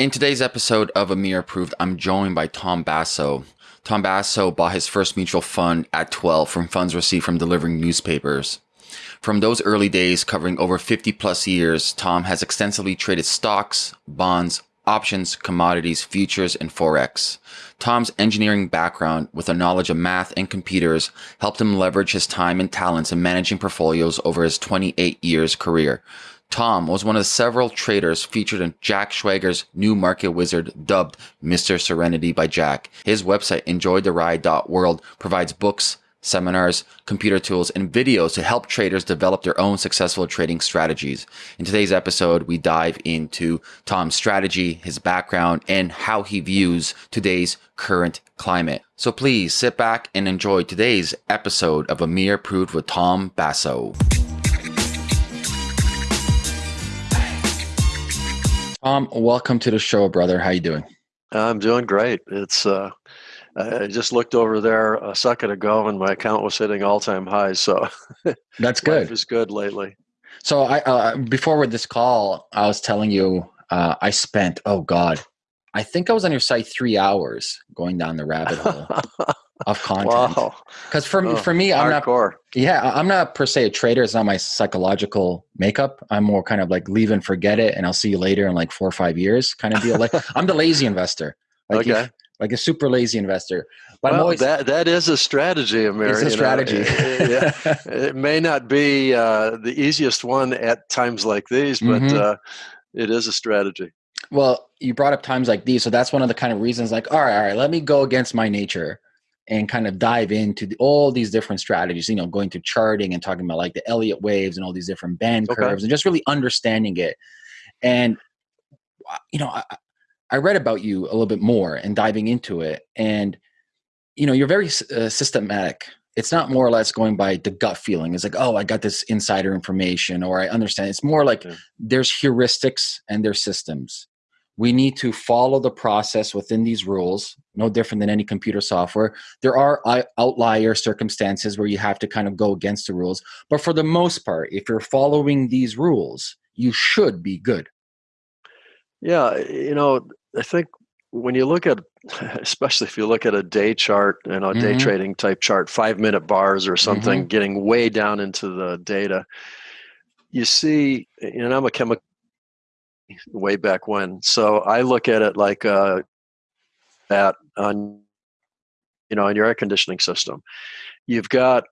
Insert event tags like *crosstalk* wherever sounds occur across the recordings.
In today's episode of Amir Approved, I'm joined by Tom Basso. Tom Basso bought his first mutual fund at 12 from funds received from delivering newspapers. From those early days, covering over 50 plus years, Tom has extensively traded stocks, bonds, options, commodities, futures, and Forex. Tom's engineering background with a knowledge of math and computers helped him leverage his time and talents in managing portfolios over his 28 years career. Tom was one of several traders featured in Jack Schwager's new market wizard dubbed Mr. Serenity by Jack. His website, enjoytheride.world, provides books, seminars, computer tools, and videos to help traders develop their own successful trading strategies. In today's episode, we dive into Tom's strategy, his background, and how he views today's current climate. So please sit back and enjoy today's episode of Amir Approved with Tom Basso. Tom, welcome to the show, brother. How you doing? I'm doing great. It's uh, I just looked over there a second ago, and my account was hitting all-time highs. So *laughs* that's good. Life is good lately. So I uh, before with this call, I was telling you uh, I spent oh god, I think I was on your site three hours going down the rabbit hole *laughs* of content. Wow. Because for oh, for me, I'm hardcore. not. Yeah, I'm not per se a trader. It's not my psychological makeup. I'm more kind of like leave and forget it, and I'll see you later in like four or five years kind of deal. Like *laughs* I'm the lazy investor. Like okay. If, like a super lazy investor. But well, always, that that is a strategy, Amir. It's a strategy. It, it, *laughs* it, may not be uh, the easiest one at times like these, but mm-hmm. uh, it is a strategy. Well, you brought up times like these, so that's one of the kind of reasons. Like, all right, all right, let me go against my nature and kind of dive into the, all these different strategies. You know, going to charting and talking about like the Elliott waves and all these different band okay. curves, and just really understanding it. And uh, you know, I, I read about you a little bit more and diving into it, and you know, you're very uh, systematic. It's not more or less going by the gut feeling. It's like, oh, I got this insider information, or I understand. It's more like yeah. there's heuristics and there's systems. We need to follow the process within these rules, no different than any computer software. There are outlier circumstances where you have to kind of go against the rules. But for the most part, if you're following these rules, you should be good. Yeah, you know, I think when you look at, *laughs* especially if you look at a day chart, you know, mm-hmm. day trading type chart, five minute bars or something, mm-hmm. getting way down into the data, you see, and I'm a chemical way back when, so I look at it like uh, that on, you know, on your air conditioning system. You've got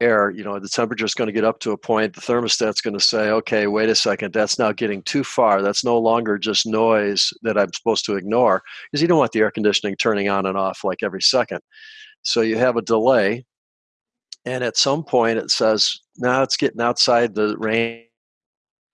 air, you know, the temperature is going to get up to a point, the thermostat's going to say, okay, wait a second, that's now getting too far. That's no longer just noise that I'm supposed to ignore because you don't want the air conditioning turning on and off like every second. So you have a delay. And at some point it says, now it's getting outside the range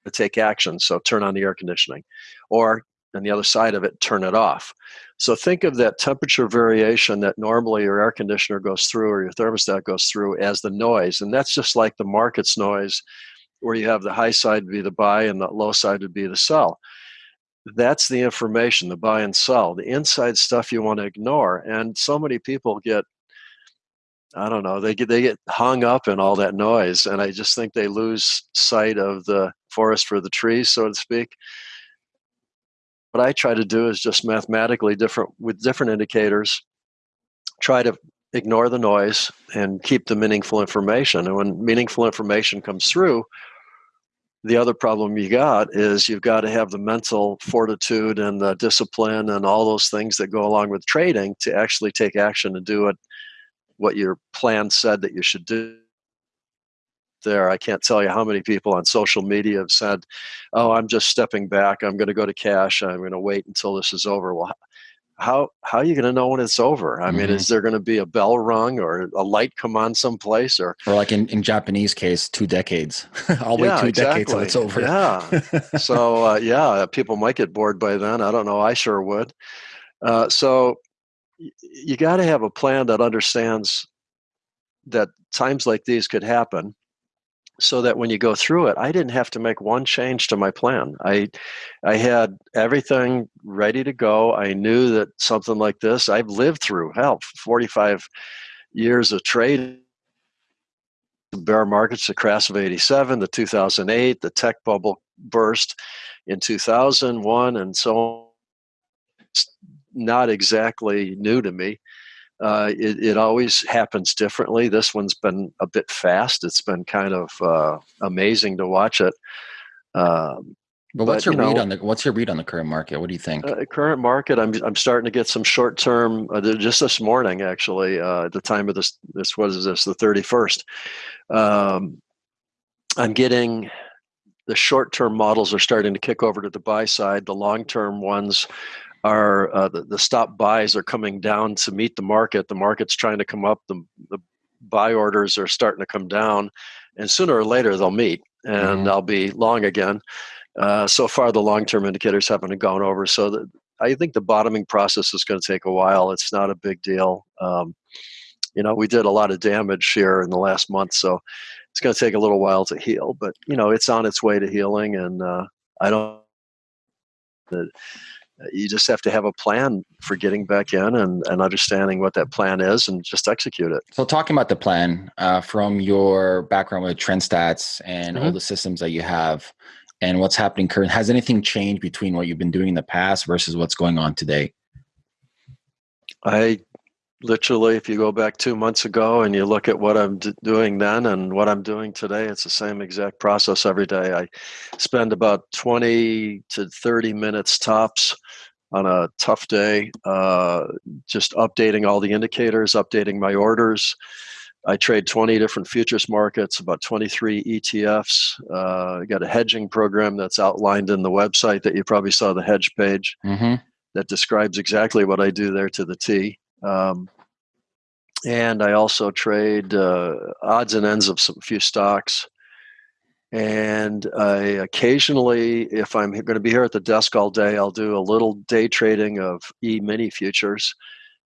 to take action. So turn on the air conditioning. Or on the other side of it, turn it off. So think of that temperature variation that normally your air conditioner goes through or your thermostat goes through as the noise. And that's just like the market's noise, where you have the high side would be the buy and the low side would be the sell. That's the information, the buy and sell. The inside stuff you want to ignore. And so many people get I don't know. They get they get hung up in all that noise, and I just think they lose sight of the forest for the trees, so to speak what I try to do is just mathematically different with different indicators, try to ignore the noise and keep the meaningful information. And when meaningful information comes through, the other problem you got is you've got to have the mental fortitude and the discipline and all those things that go along with trading to actually take action and do it what your plan said that you should do there. I can't tell you how many people on social media have said, "Oh, I'm just stepping back. I'm going to go to cash. I'm going to wait until this is over." Well, how how are you going to know when it's over? I mm-hmm. mean, is there going to be a bell rung or a light come on someplace, or or like in in Japanese case, two decades? *laughs* I'll wait two exactly. decades till it's over. Yeah. so *laughs* uh, yeah, people might get bored by then. I don't know. I sure would. Uh, so you got to have a plan that understands that times like these could happen so that when you go through it i didn't have to make one change to my plan i i had everything ready to go i knew that something like this i've lived through hell 45 years of trade bear markets the crash of 87 the 2008 the tech bubble burst in 2001 and so on. It's not exactly new to me. Uh, it, it, always happens differently. This one's been a bit fast. It's been kind of uh, amazing to watch it. Um, but what's but, your you read know, on the what's your read on the current market? What do you think? Uh, current market, I'm I'm starting to get some short term. Uh, just this morning, actually, uh, at the time of this this what is this the 31st. Um, I'm getting the short term models are starting to kick over to the buy side. The long term ones are uh, the, the stop buys are coming down to meet the market. The market's trying to come up. The, the buy orders are starting to come down, and sooner or later they'll meet, and mm-hmm. I'll be long again. Uh, so far, the long-term indicators haven't gone over. So the, I think the bottoming process is going to take a while. It's not a big deal. Um, you know, we did a lot of damage here in the last month, so it's going to take a little while to heal. But you know, it's on its way to healing, and uh, I don't. That you just have to have a plan for getting back in and, and understanding what that plan is and just execute it. So, talking about the plan uh, from your background with TrendStats and mm-hmm. all the systems that you have and what's happening current, has anything changed between what you've been doing in the past versus what's going on today? I literally, if you go back two months ago and you look at what I'm d- doing then and what I'm doing today, it's the same exact process every day. I spend about 20 to 30 minutes tops on a tough day, uh, just updating all the indicators, updating my orders. I trade 20 different futures markets, about 23 ETFs. Uh, I got a hedging program that's outlined in the website that you probably saw the hedge page mm-hmm. that describes exactly what I do there to the T. Um, and I also trade uh, odds and ends of some few stocks. And I occasionally, if I'm going to be here at the desk all day, I'll do a little day trading of E mini futures.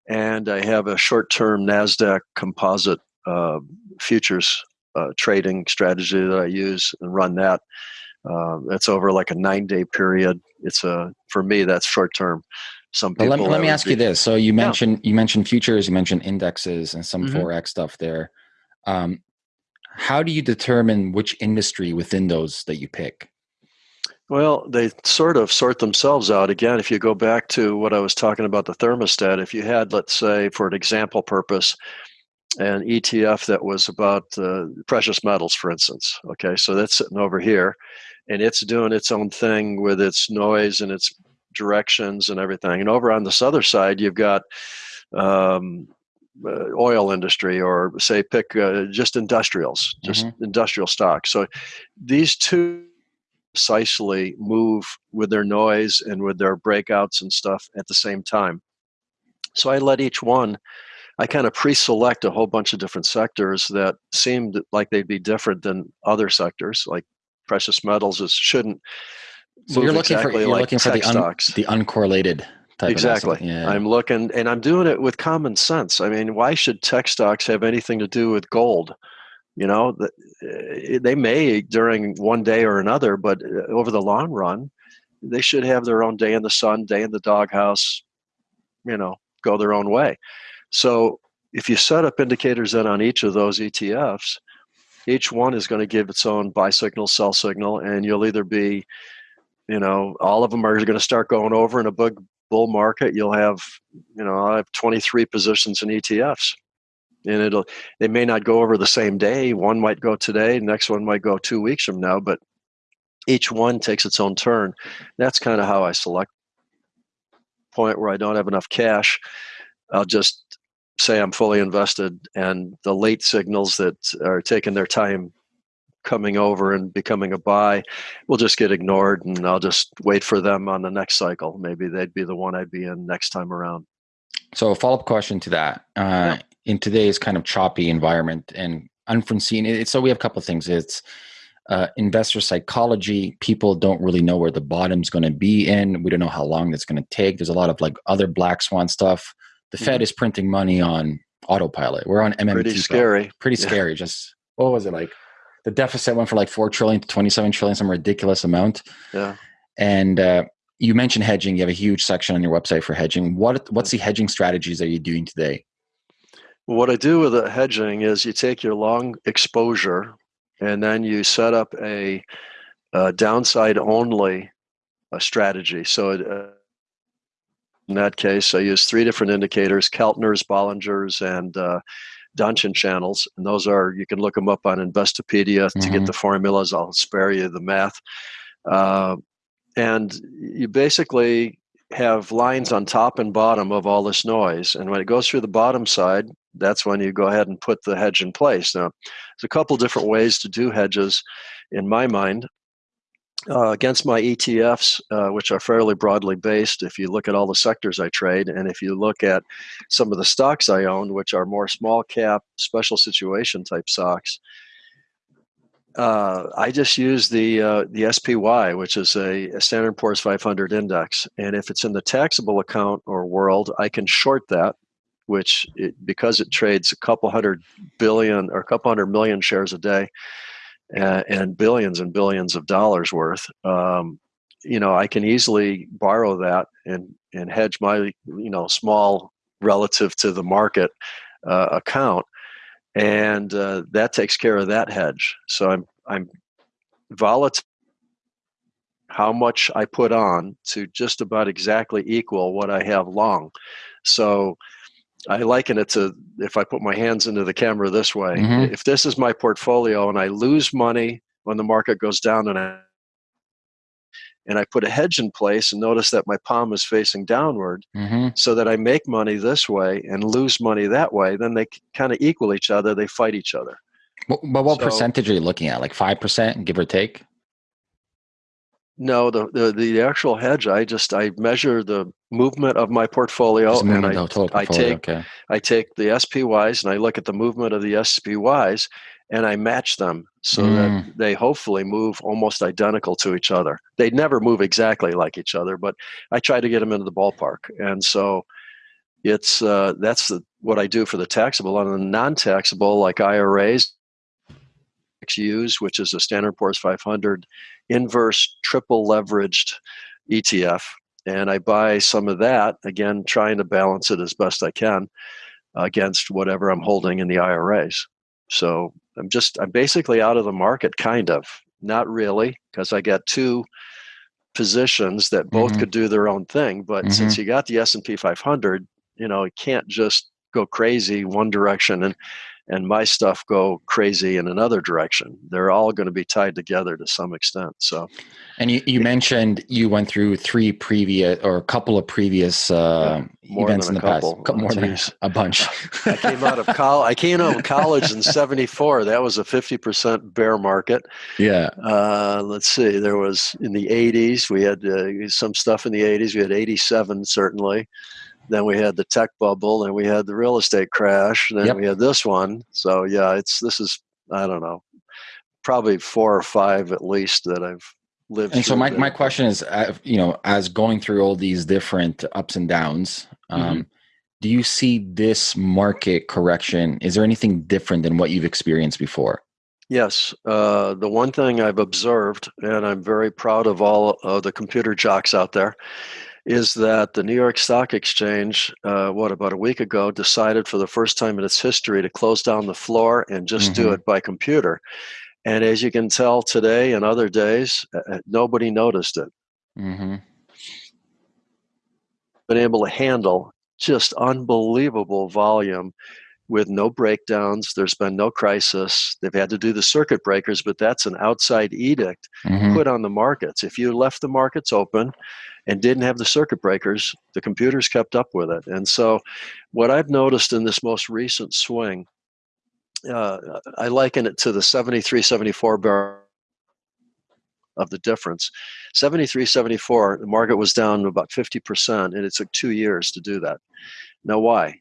And I have a short term NASDAQ composite uh, futures uh, trading strategy that I use and run that. Uh, over like a nine day period. It's a, for me, that's short term some people. let me, let me ask be, you this. So you mentioned yeah. you mentioned futures, you mentioned indexes, and some mm-hmm. forex stuff there. Um, how do you determine which industry within those that you pick? Well, they sort of sort themselves out. Again, if you go back to what I was talking about the thermostat, if you had, let's say, for an example purpose, an ETF that was about uh, precious metals, for instance. Okay, so that's sitting over here, and it's doing its own thing with its noise and its directions and everything. And over on this other side, you've got um, uh, oil industry or say pick uh, just industrials, just mm-hmm. industrial stocks. So these two precisely move with their noise and with their breakouts and stuff at the same time. So I let each one. I kind of pre-select a whole bunch of different sectors that seemed like they'd be different than other sectors, like precious metals. It shouldn't so you're looking exactly for you're like looking for the un, the uncorrelated exactly. Yeah. I'm looking and I'm doing it with common sense. I mean, why should tech stocks have anything to do with gold? You know, eh, they may during one day or another, but eh, over the long run, they should have their own day in the sun, day in the doghouse. You know, go their own way. So if you set up indicators then on each of those ETFs, each one is going to give its own buy signal, sell signal, and you'll either be you know all of them are going to start going over in a big bull market. You'll have you know i have 23 positions in etfs and it'll they may not go over the same day. One might go today next one might go two weeks from now but each one takes its own turn. That's kind of how i select. Point where i don't have enough cash i'll just say i'm fully invested and the late signals that are taking their time coming over and becoming a buy will just get ignored and I'll just wait for them on the next cycle. Maybe they'd be the one I'd be in next time around. So a follow-up question to that. Uh, yeah. In today's kind of choppy environment and unforeseen, it, so we have a couple of things. It's uh, investor psychology. People don't really know where the bottom's going to be in. We don't know how long that's going to take. There's a lot of like other black swan stuff. The mm-hmm. Fed is printing money on autopilot. We're on MMT. Pretty scary. Pretty yeah. scary. Just what was it like? The deficit went from like 4 trillion to 27 trillion some ridiculous amount. Yeah. And uh, you mentioned hedging. You have a huge section on your website for hedging. What what's the hedging strategies that you're doing today? What i do with the hedging is you take your long exposure and then you set up a uh, downside only uh, strategy. So it, uh, in that case, I use three different indicators: Keltner's, Bollinger's, and uh, Donchian channels. And those are you can look them up on Investopedia mm-hmm. to get mm-hmm. the formulas. I'll spare you the math. Uh, and you basically have lines on top and bottom of all this noise. And when it goes through the bottom side, that's when you go ahead and put the hedge in place. Now, there's a couple different ways to do hedges in my mind. Uh, against my ETFs, uh, which are fairly broadly based, if you look at all the sectors I trade, and if you look at some of the stocks I own, which are more small cap, special situation type stocks, uh, I just use the uh, the SPY, which is a, a, Standard Poor's 500 index, and if it's in the taxable account or world, I can short that, which it, because it trades a couple hundred billion or a couple hundred million shares a day, and, and billions and billions of dollars worth. Um, you know, I can easily borrow that and and hedge my you know small relative to the market uh, account and uh, that takes care of that hedge. So I'm I'm volatile how much I put on to just about exactly equal what I have long. So I liken it to if I put my hands into the camera this way. Mm-hmm. If this is my portfolio and I lose money when the market goes down and I and I put a hedge in place and notice that my palm is facing downward mm-hmm. so that I make money this way and lose money that way, then they kind of equal each other. They fight each other. But, but what so, percentage are you looking at? Like 5%, give or take? No, the, the, the actual hedge, I just, I measure the movement of my portfolio and I, portfolio, I take, okay. I take the SPYs and I look at the movement of the SPYs and I match them so mm. that they hopefully move almost identical to each other. They never move exactly like each other, but I try to get them into the ballpark. And so it's uh, that's the, what I do for the taxable. On the non-taxable, like IRAs, XUs, which is a Standard Poor's 500 inverse triple leveraged ETF, and I buy some of that again, trying to balance it as best I can against whatever I'm holding in the IRAs. So I'm just I'm basically out of the market, kind of. Not really, because I got two positions that both mm-hmm. could do their own thing. But mm-hmm. since you got the S and P 500, you know, you can't just go crazy one direction and and my stuff go crazy in another direction. They're all going to be tied together to some extent. So, and you, you mentioned you went through three previous or a couple of previous uh, yeah, events in the couple. past, more than a bunch. I came out of *laughs* college. I came out of college in '74. That was a 50% bear market. Yeah. Uh, let's see. There was in the '80s. We had uh, some stuff in the '80s. We had '87 certainly. Then we had the tech bubble, and we had the real estate crash. and Then yep. we had this one. So yeah, it's this is I don't know, probably four or five at least that I've lived. And so my my question is, uh, you know, as going through all these different ups and downs. Um, mm-hmm. Do you see this market correction? Is there anything different than what you've experienced before? Yes. Uh, the one thing I've observed, and I'm very proud of all of the computer jocks out there, is that the New York Stock Exchange, uh, what, about a week ago, decided for the first time in its history to close down the floor and just mm-hmm. do it by computer. And as you can tell today and other days, uh, uh, nobody noticed it. Mm-hmm. Been able to handle just unbelievable volume with no breakdowns. There's been no crisis. They've had to do the circuit breakers, but that's an outside edict mm-hmm. put on the markets. If you left the markets open and didn't have the circuit breakers, the computers kept up with it. And so, what I've noticed in this most recent swing, uh, I liken it to the 73 74 barrel of the difference. 73 74, the market was down about 50%, and it took two years to do that. Now, why?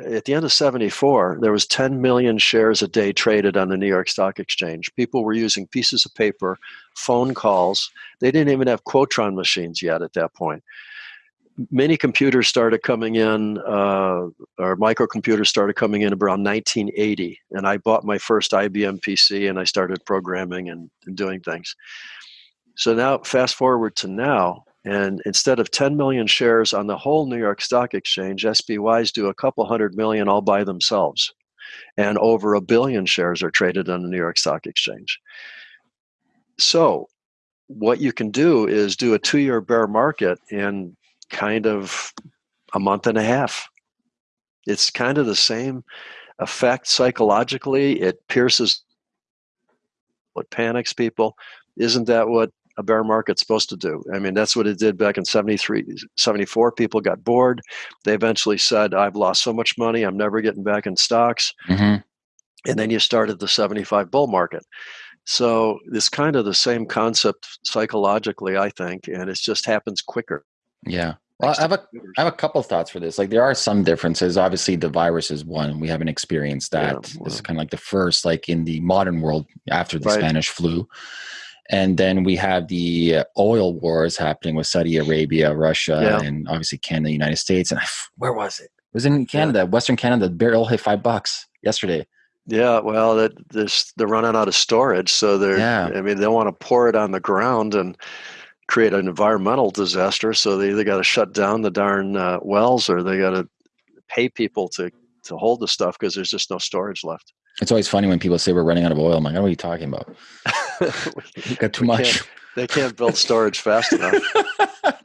At the end of 74 there was 10 million shares a day traded on the new york stock exchange. People were using pieces of paper phone calls. They didn't even have quotron machines yet at that point. Many computers started coming in uh, or microcomputers started coming in around 1980 and i bought my first ibm pc and i started programming and, and doing things. So now fast forward to now and instead of 10 million shares on the whole New York Stock Exchange, SPYs do a couple hundred million all by themselves. And over a billion shares are traded on the New York Stock Exchange. So what you can do is do a two-year bear market in kind of a month and a half. It's kind of the same effect psychologically. It pierces what panics people. Isn't that what a bear market's supposed to do? I mean, that's what it did back in 73, 74. People got bored. They eventually said, I've lost so much money, I'm never getting back in stocks. Mm-hmm. And then you started the 75 bull market. So it's kind of the same concept psychologically, I think, and it just happens quicker. Yeah. Well, I have a I have a couple thoughts for this. Like there are some differences. Obviously, the virus is one. We haven't experienced that. Yeah, well, this is kind of like the first, like in the modern world after the right. Spanish flu. And then we have the oil wars happening with Saudi Arabia, Russia, yeah. and obviously Canada, United States. And I, *sighs* where was it? It was in Canada, yeah. Western Canada. The barrel hit five bucks yesterday. Yeah, well, that this they're running out of storage, so they're. Yeah. I mean, they want to pour it on the ground and create an environmental disaster. So they either got to shut down the darn uh, wells or they got to pay people to to hold the stuff because there's just no storage left. It's always funny when people say we're running out of oil. I'm like, what are you talking about? *laughs* *laughs* we got too much. Can't, they can't build storage fast enough.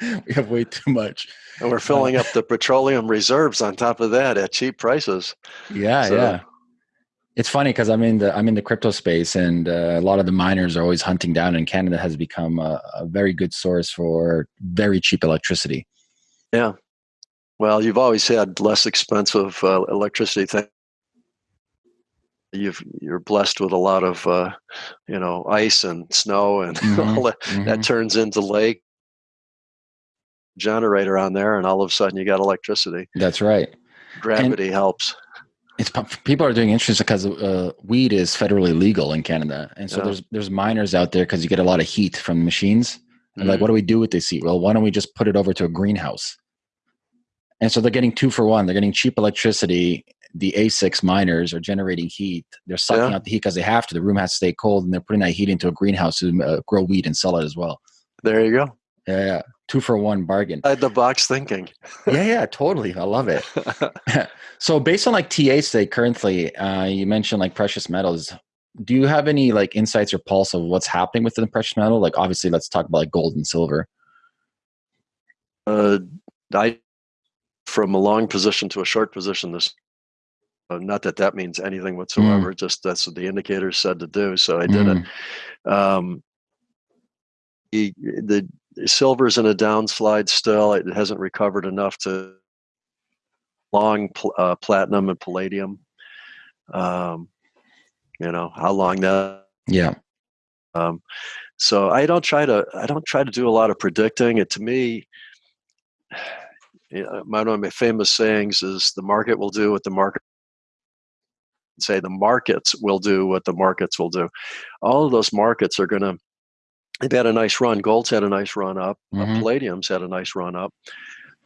*laughs* we have way too much. And we're filling uh, up the petroleum reserves on top of that at cheap prices. Yeah, so, yeah. It's funny because I'm in the I'm in the crypto space, and uh, a lot of the miners are always hunting down. And Canada has become a, a very good source for very cheap electricity. Yeah, well, you've always had less expensive uh, electricity. You've you're blessed with a lot of uh, you know ice and snow and *laughs* mm-hmm. all that. Mm-hmm. That turns into lake generator on there, and all of a sudden you got electricity. That's right. Gravity and, helps it's people are doing interesting because uh, weed is federally legal in Canada, and so yeah. there's there's miners out there because you get a lot of heat from machines. And mm-hmm. like, what do we do with this heat? Well, why don't we just put it over to a greenhouse? And so they're getting two for one. They're getting cheap electricity. The ASICs miners are generating heat. They're sucking yeah. out the heat because they have to. The room has to stay cold, and they're putting that heat into a greenhouse to uh, grow weed and sell it as well. There you go. Yeah, yeah. two for one bargain. I had the box thinking. yeah, yeah, totally. I love it. *laughs* so based on like TA state currently, uh, you mentioned like precious metals. Do you have any like insights or pulse of what's happening within the precious metal? Like obviously, let's talk about like gold and silver. Uh, I from a long position to a short position. This uh, not that that means anything whatsoever. Mm. Just that's what the indicators said to do. So I did mm. it. Um, he, the silver's in a downslide still. It hasn't recovered enough to long pl- uh, platinum and palladium. Um, you know how long that? Yeah. Um, so I don't try to I don't try to do a lot of predicting. It to me, *sighs* you know, one of my famous sayings is the market will do what the market say the markets will do what the markets will do. All of those markets are going to they've had a nice run. Gold's had a nice run up. Uh, mm-hmm. Palladium's had a nice run up.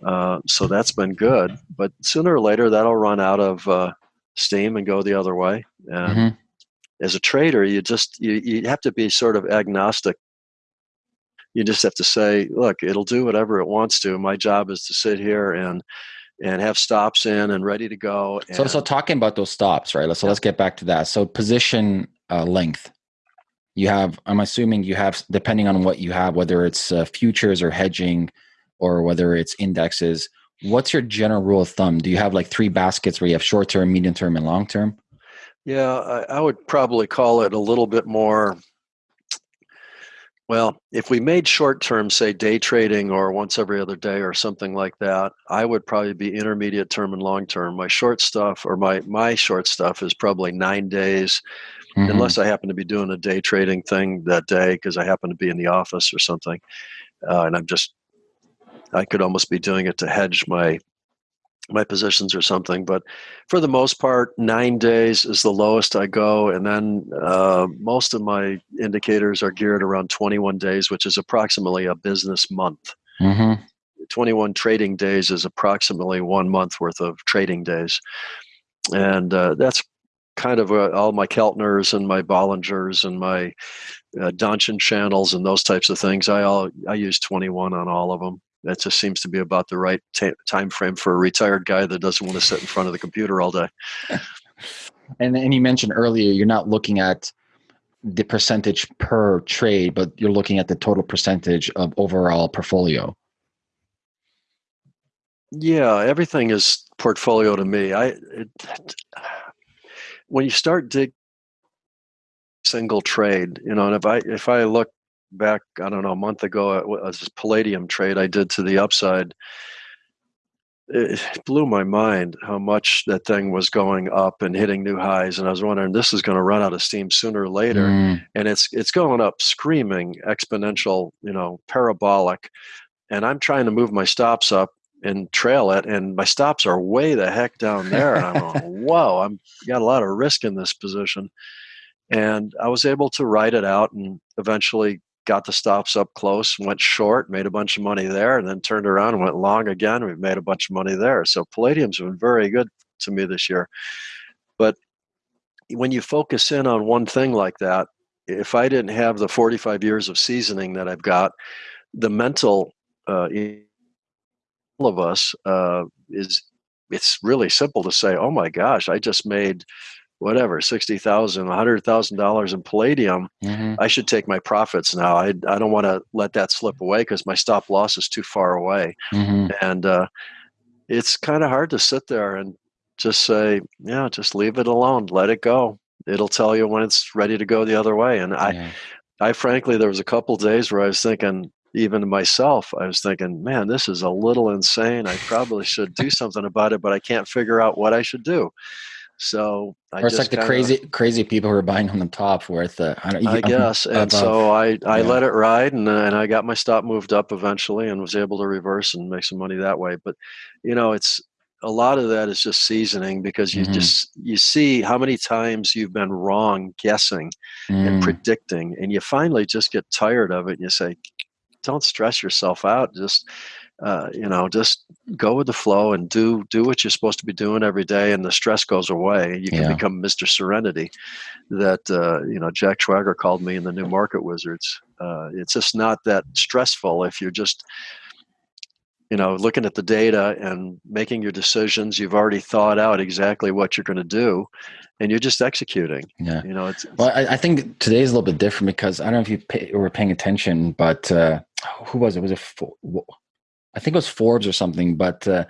Uh, so that's been good. But sooner or later, that'll run out of uh, steam and go the other way. And mm-hmm. as a trader, you just you, you have to be sort of agnostic. You just have to say, look, it'll do whatever it wants to. My job is to sit here and and have stops in and ready to go. so, so talking about those stops, right? So yeah. let's get back to that. So position uh, length you have i'm assuming you have depending on what you have whether it's uh, futures or hedging or whether it's indexes what's your general rule of thumb do you have like three baskets where you have short term medium term and long term yeah I, I, would probably call it a little bit more well if we made short term say day trading or once every other day or something like that i would probably be intermediate term and long term my short stuff or my my short stuff is probably nine days mm-hmm. unless I happen to be doing a day trading thing that day because I happen to be in the office or something. Uh, and I'm just, I could almost be doing it to hedge my my positions or something. But for the most part, nine days is the lowest I go, and then uh, most of my indicators are geared around 21 days, which is approximately a business month. Mm-hmm. 21 trading days is approximately one month worth of trading days, and uh, that's kind of uh, all my Keltners and my Bollingers and my uh, Donchian channels and those types of things. I all I use 21 on all of them. That just seems to be about the right t- time frame for a retired guy that doesn't want to sit in front of the computer all day. *laughs* and and you mentioned earlier you're not looking at the percentage per trade, but you're looking at the total percentage of overall portfolio. Yeah, everything is portfolio to me. I it, when you start dig single trade, you know, and if I if I look back, I don't know, a month ago, it was this palladium trade I did to the upside. It blew my mind how much that thing was going up and hitting new highs, and I was wondering this is going to run out of steam sooner or later, mm. and it's it's going up screaming, exponential, you know, parabolic, and I'm trying to move my stops up and trail it, and my stops are way the heck down there, and I'm going, *laughs* whoa, I'm got a lot of risk in this position, and I was able to ride it out and eventually got the stops up close, went short, made a bunch of money there, and then turned around and went long again. We've made a bunch of money there. So palladium's been very good to me this year. But when you focus in on one thing like that, if I didn't have the 45 years of seasoning that I've got, the mental uh, all of us uh, is it's really simple to say, oh my gosh, I just made whatever sixty thousand, a hundred thousand dollars in palladium, mm-hmm. I should take my profits now. I I don't want to let that slip away because my stop loss is too far away, mm-hmm. and uh, it's kind of hard to sit there and just say, yeah, just leave it alone, let it go. It'll tell you when it's ready to go the other way. And I, yeah. I frankly, there was a couple days where I was thinking, even myself, I was thinking, man, this is a little insane. I probably should do something about it, but I can't figure out what I should do. So I or it's like the kinda, crazy crazy people who are buying on the top worth uh, I, I guess. and above. so I I yeah. let it ride and uh, and I got my stop moved up eventually and was able to reverse and make some money that way. But you know, it's a lot of that is just seasoning because you mm-hmm. just you see how many times you've been wrong guessing mm. and predicting and you finally just get tired of it and you say don't stress yourself out just uh, you know, just go with the flow and do do what you're supposed to be doing every day, and the stress goes away. You can yeah. become Mr. Serenity. That uh, you know, Jack Schwager called me in the New Market Wizards. Uh, it's just not that stressful if you're just you know looking at the data and making your decisions you've already thought out exactly what you're going to do and you're just executing yeah you know it's, it's well I, I, think today's a little bit different because i don't know if you pay, were paying attention but uh who was it was it I think it was Forbes or something, but uh,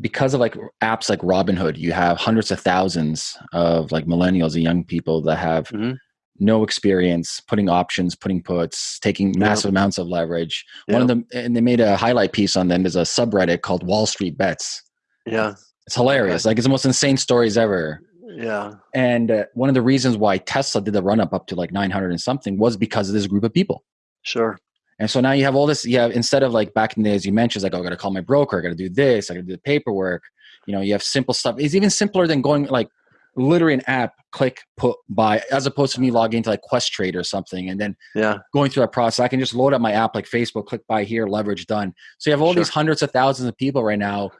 because of like apps like Robinhood, you have hundreds of thousands of like millennials and young people that have mm-hmm. no experience putting options, putting puts, taking massive amounts of leverage. Yep. One of them, and they made a highlight piece on them. There's a subreddit called Wall Street Bets. Yeah, it's hilarious. Like it's the most insane stories ever. Yeah. And uh, one of the reasons why Tesla did the run up up to like 900 and something was because of this group of people. Sure. And so now you have all this, you have instead of like back in the days you mentioned, like, oh, I gotta call my broker, I gotta do this, I gotta do the paperwork. You know, you have simple stuff. It's even simpler than going like literally an app, click, put, buy, as opposed to me logging into like Questrade or something and then yeah. going through that process. I can just load up my app like Facebook, click buy here, leverage done. So you have all sure. these hundreds of thousands of people right now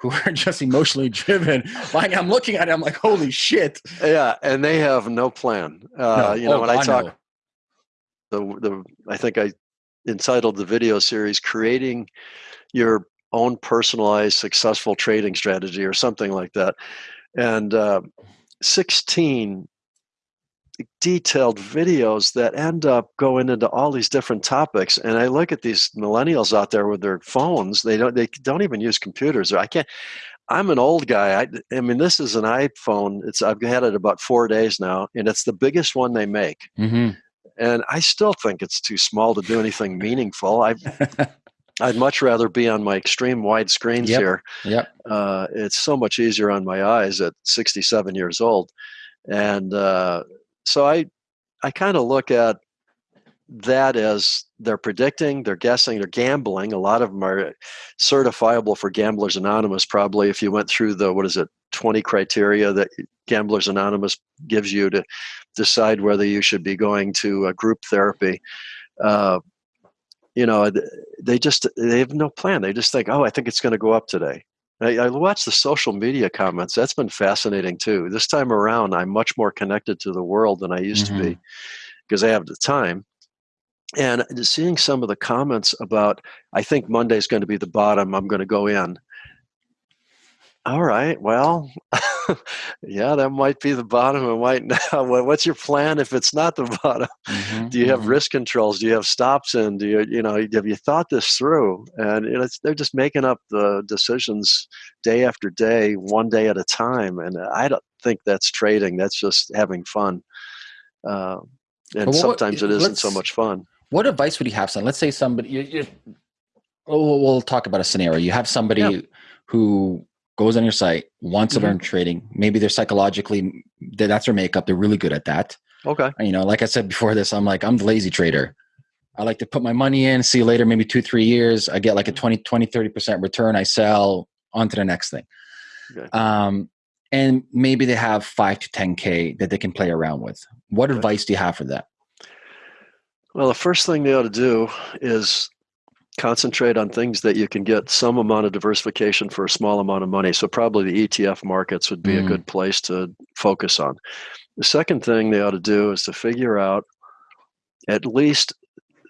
who are *laughs* just emotionally driven. Like I'm looking at it, I'm like, holy shit. Yeah, and they have no plan. Uh, no. You know, oh, when I, I talk, know. the the I think I entitled the video series creating your own personalized successful trading strategy or something like that. And uh, 16 detailed videos that end up going into all these different topics. And i look at these millennials out there with their phones they don't they don't even use computers. I can't i'm an old guy. I, I mean this is an iphone. It's i've had it about four days now and it's the biggest one they make. Mm-hmm and I still think it's too small to do anything meaningful. I *laughs* I'd much rather be on my extreme wide screens yep. here. Yep. Uh, it's so much easier on my eyes at 67 years old, and uh, so I I kind of look at that as they're predicting, they're guessing, they're gambling. A lot of them are certifiable for Gamblers Anonymous. Probably, if you went through the what is it, 20 criteria that Gamblers Anonymous gives you to decide whether you should be going to a group therapy. Uh, you know, they just they have no plan. They just think, oh, I think it's going to go up today. I, I watch the social media comments. That's been fascinating too. This time around, I'm much more connected to the world than I used mm-hmm. to be because I have the time. And seeing some of the comments about, I think Monday's going to be the bottom. I'm going to go in all right well *laughs* yeah, that might be the bottom. It might now. *laughs* What's your plan if it's not the *laughs* bottom? Mm-hmm, do you have mm-hmm. risk controls? Do you have stops in? Do you, you know, have you thought this through? And it's, they're just making up the decisions day after day, one day at a time. And I don't think that's trading. That's just having fun. Uh, and well, sometimes it isn't so much fun. What advice would you have? Son? Let's say somebody, you, you, we'll, we'll talk about a scenario. You have somebody yeah. who goes on your site, wants to mm-hmm. learn trading. Maybe they're psychologically, that's their makeup. They're really good at that. Okay. You know, like I said before this, I'm like, I'm the lazy trader. I like to put my money in, see you later, maybe two, three years. I get like a 20, 20, 30% return. I sell on to the next thing. Okay. Um, and maybe they have five to 10K that they can play around with. What okay. advice do you have for that? Well, the first thing they ought to do is concentrate on things that you can get some amount of diversification for a small amount of money. So probably the ETF markets would be mm. a good place to focus on. The second thing they ought to do is to figure out at least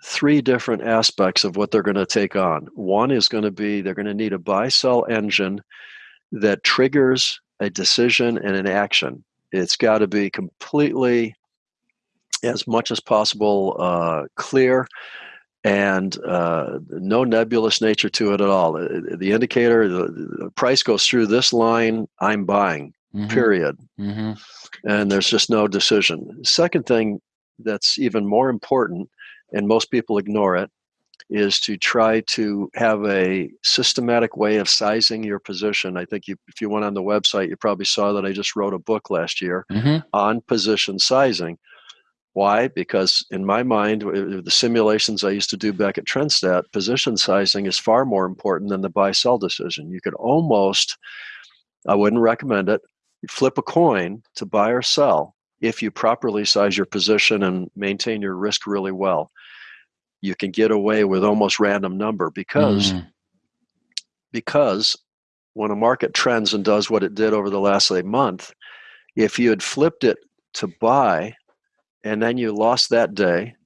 three different aspects of what they're going to take on. One is going to be they're going to need a buy sell engine that triggers a decision and an action. It's got to be completely, as much as possible, uh, clear and uh, no nebulous nature to it at all. The indicator, the, the, price goes through this line, I'm buying, mm-hmm. period. Mm-hmm. And there's just no decision. Second thing that's even more important, and most people ignore it, is to try to have a systematic way of sizing your position. I think you, if you went on the website, you probably saw that I just wrote a book last year mm-hmm. on position sizing why? Because in my mind, the simulations I used to do back at Trendstat, position sizing is far more important than the buy sell decision. You could almost, I wouldn't recommend it, flip a coin to buy or sell if you properly size your position and maintain your risk really well. You can get away with almost random number because mm. because when a market trends and does what it did over the last say month, if you had flipped it to buy and then you lost that day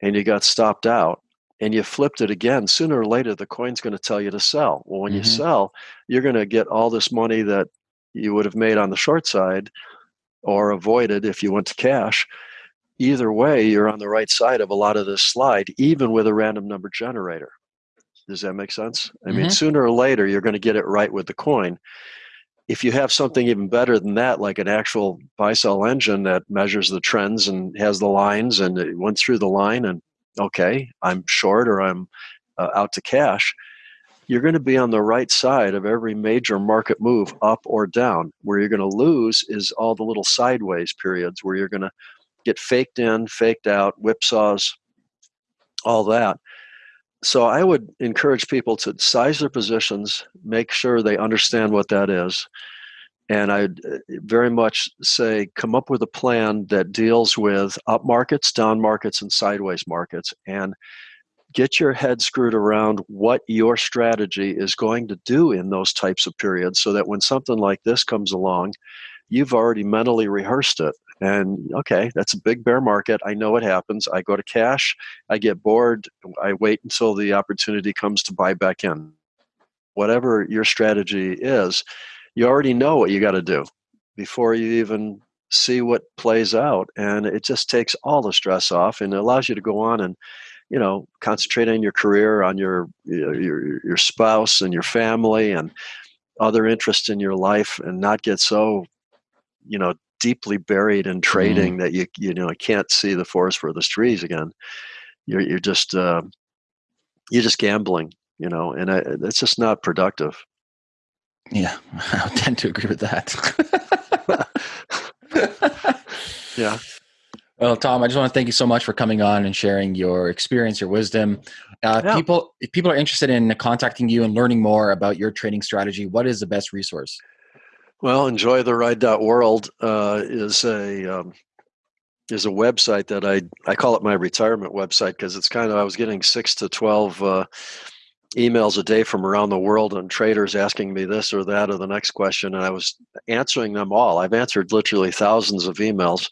and you got stopped out and you flipped it again, sooner or later the coin's going to tell you to sell. Well, when mm-hmm. you sell, you're going to get all this money that you would have made on the short side or avoided if you went to cash. Either way, you're on the right side of a lot of this slide, even with a random number generator. Does that make sense? I mm-hmm. mean, sooner or later, you're going to get it right with the coin if you have something even better than that, like an actual buy sell engine that measures the trends and has the lines and it went through the line and okay, I'm short or I'm uh, out to cash, you're going to be on the right side of every major market move up or down. Where you're going to lose is all the little sideways periods where you're going to get faked in, faked out, whipsaws, all that so I would encourage people to size their positions, make sure they understand what that is. And I'd uh, very much say come up with a plan that deals with up markets, down markets, and sideways markets. And get your head screwed around what your strategy is going to do in those types of periods so that when something like this comes along, you've already mentally rehearsed it and okay, that's a big bear market. I know what happens. I go to cash, I get bored, I wait until the opportunity comes to buy back in. Whatever your strategy is, you already know what you got to do before you even see what plays out. And it just takes all the stress off and it allows you to go on and you know concentrate on your career on your your your spouse and your family and other interests in your life and not get so you know deeply buried in trading mm. that you you know I can't see the forest for the trees again. You're you're just uh, you're just gambling, you know, and I, it's just not productive. Yeah, *laughs* I tend to agree with that. *laughs* yeah. Well, Tom, I just want to thank you so much for coming on and sharing your experience, your wisdom. Uh, yeah. People, if people are interested in contacting you and learning more about your trading strategy, what is the best resource? Well, enjoy the ride.world uh, is a um, is a website that I I call it my retirement website because it's kind of I was getting six to twelve uh, emails a day from around the world and traders asking me this or that or the next question, and I was answering them all. I've answered literally thousands of emails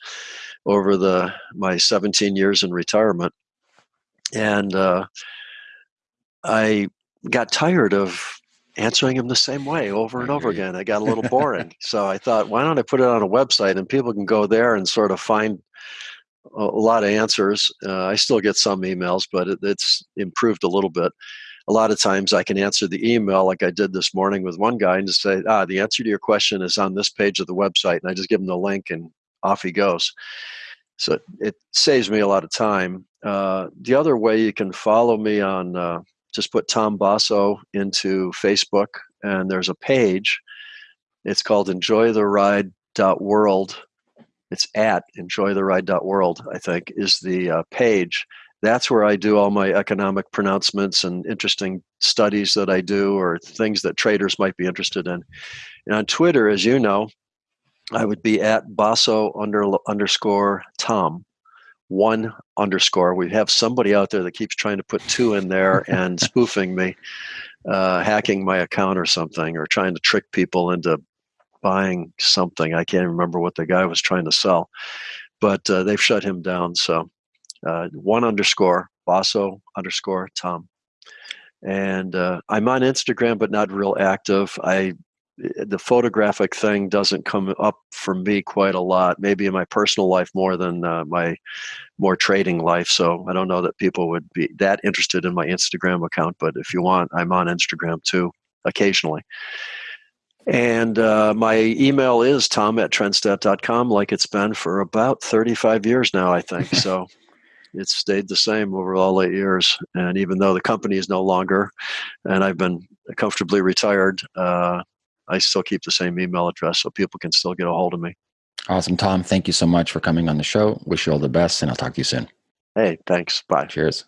over the my 17 years in retirement, and uh, I got tired of answering them the same way over and over again. It got a little *laughs* boring. so I thought, why don't I put it on a website and people can go there and sort of find a, lot of answers. Uh, I still get some emails, but it, it's improved a little bit. A lot of times I can answer the email like I did this morning with one guy and just say, ah, the answer to your question is on this page of the website. And I just give him the link and off he goes. So it saves me a lot of time. Uh, the other way you can follow me on, uh, just put Tom Basso into Facebook, and there's a page. It's called enjoytheride.world. It's at enjoytheride.world, I think, is the uh, page. That's where I do all my economic pronouncements and interesting studies that I do or things that traders might be interested in. And on Twitter, as you know, I would be at Basso under, underscore Tom, one underscore. We have somebody out there that keeps trying to put two in there and *laughs* spoofing me, uh, hacking my account or something, or trying to trick people into buying something. I can't remember what the guy was trying to sell, but uh, they've shut him down. So uh, one underscore Basso underscore Tom. And uh, I'm on Instagram, but not real active. I the photographic thing doesn't come up for me quite a lot. Maybe in my personal life more than uh, my more trading life. So I don't know that people would be that interested in my Instagram account. But if you want, I'm on Instagram too occasionally. And uh, my email is tom at trendstat.com, like it's been for about 35 years now, I think. *laughs* So it's stayed the same over all eight years. And even though the company is no longer, and I've been comfortably retired, uh, I still keep the same email address so people can still get a hold of me. Awesome, Tom. Thank you so much for coming on the show. Wish you all the best, and I'll talk to you soon. Hey, thanks. Bye. Cheers.